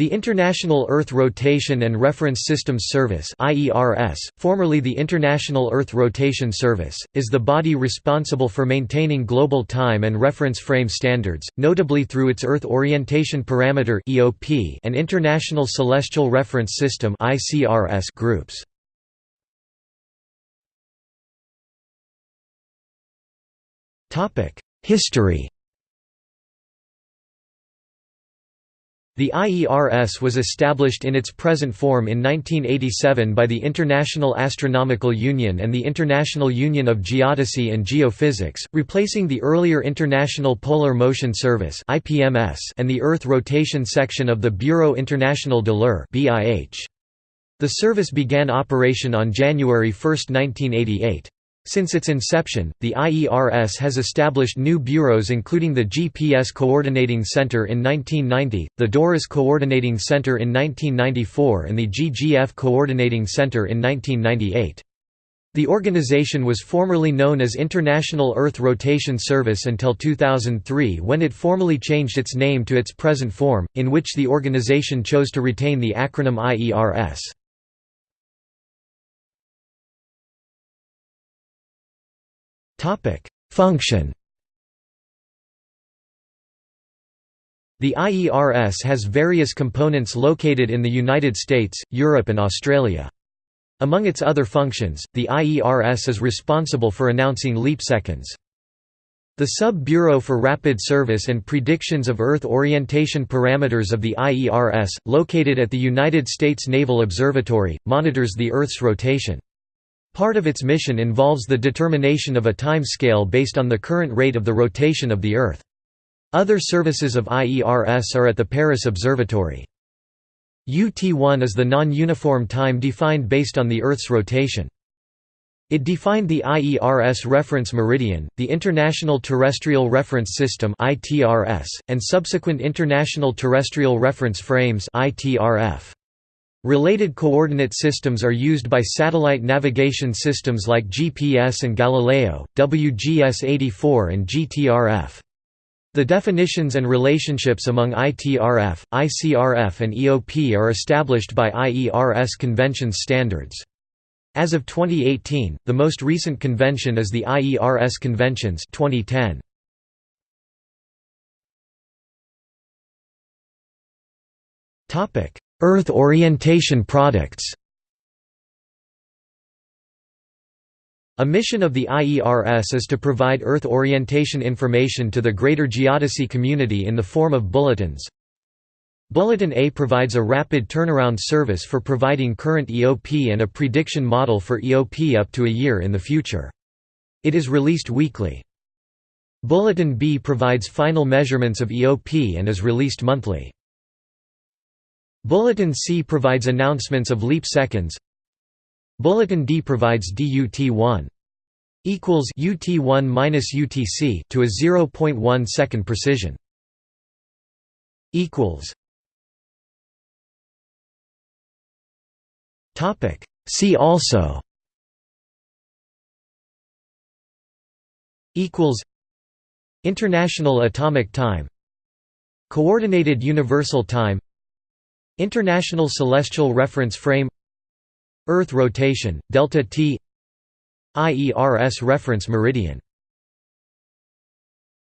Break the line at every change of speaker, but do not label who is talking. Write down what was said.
The International Earth Rotation and Reference Systems Service formerly the International Earth Rotation Service, is the body responsible for maintaining global time and reference frame standards, notably through its Earth Orientation Parameter and International Celestial Reference System groups. History The IERS was established in its present form in 1987 by the International Astronomical Union and the International Union of Geodesy and Geophysics, replacing the earlier International Polar Motion Service and the Earth Rotation Section of the Bureau International de l'Heure The service began operation on January 1, 1988. Since its inception, the IERS has established new bureaus including the GPS Coordinating Center in 1990, the DORIS Coordinating Center in 1994 and the GGF Coordinating Center in 1998. The organization was formerly known as International Earth Rotation Service until 2003 when it formally changed its name to its present form, in which the organization chose to retain the acronym IERS. Topic: Function. The IERS has various components located in the United States, Europe and Australia. Among its other functions, the IERS is responsible for announcing leap seconds. The Sub-Bureau for Rapid Service and Predictions of Earth Orientation Parameters of the IERS, located at the United States Naval Observatory, monitors the Earth's rotation. Part of its mission involves the determination of a time scale based on the current rate of the rotation of the Earth. Other services of IERS are at the Paris Observatory. UT1 is the non-uniform time defined based on the Earth's rotation. It defined the IERS reference meridian, the International Terrestrial Reference System and subsequent International Terrestrial Reference Frames ITRF. Related coordinate systems are used by satellite navigation systems like GPS and Galileo, WGS-84 and GTRF. The definitions and relationships among ITRF, ICRF and EOP are established by IERS conventions standards. As of 2018, the most recent convention is the IERS Conventions 2010. Topic: Earth orientation products A mission of the IERS is to provide Earth orientation information to the greater geodesy community in the form of bulletins. Bulletin A provides a rapid turnaround service for providing current EOP and a prediction model for EOP up to a year in the future. It is released weekly. Bulletin B provides final measurements of EOP and is released monthly. Bulletin C provides announcements of leap seconds. Bulletin D provides DUT1 equals UT1 minus UTC to a 0.1 second precision. Equals. Topic. See also. Equals. International Atomic Time. Coordinated Universal Time. International Celestial Reference Frame Earth rotation, delta t IERS reference meridian